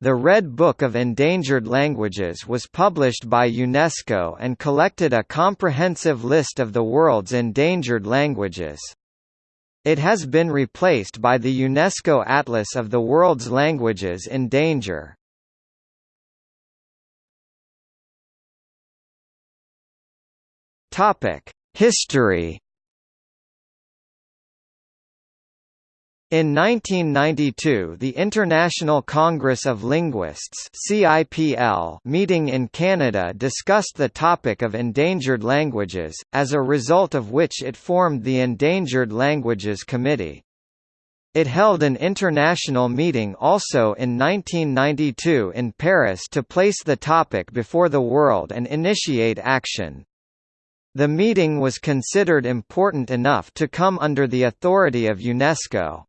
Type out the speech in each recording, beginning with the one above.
The Red Book of Endangered Languages was published by UNESCO and collected a comprehensive list of the world's endangered languages. It has been replaced by the UNESCO Atlas of the World's Languages in Danger. History In 1992 the International Congress of Linguists meeting in Canada discussed the topic of endangered languages, as a result of which it formed the Endangered Languages Committee. It held an international meeting also in 1992 in Paris to place the topic before the world and initiate action. The meeting was considered important enough to come under the authority of UNESCO.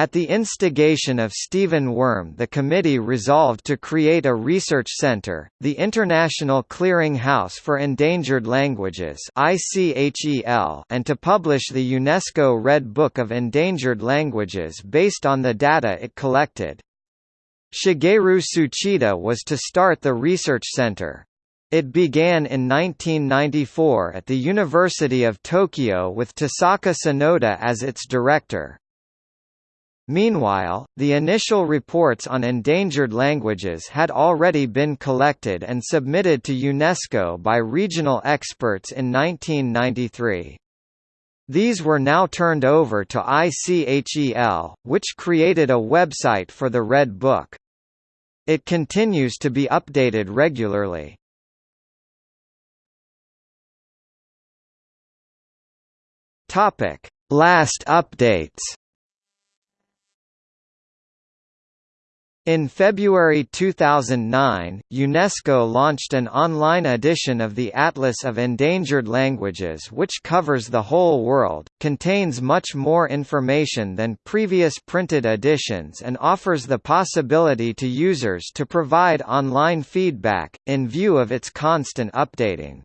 At the instigation of Stephen Wurm the committee resolved to create a research center, the International Clearing House for Endangered Languages and to publish the UNESCO Red Book of Endangered Languages based on the data it collected. Shigeru Tsuchida was to start the research center. It began in 1994 at the University of Tokyo with Tasaku Tsunoda as its director. Meanwhile, the initial reports on endangered languages had already been collected and submitted to UNESCO by regional experts in 1993. These were now turned over to ICHEL, which created a website for the Red Book. It continues to be updated regularly. Last updates In February 2009, UNESCO launched an online edition of the Atlas of Endangered Languages which covers the whole world, contains much more information than previous printed editions and offers the possibility to users to provide online feedback, in view of its constant updating.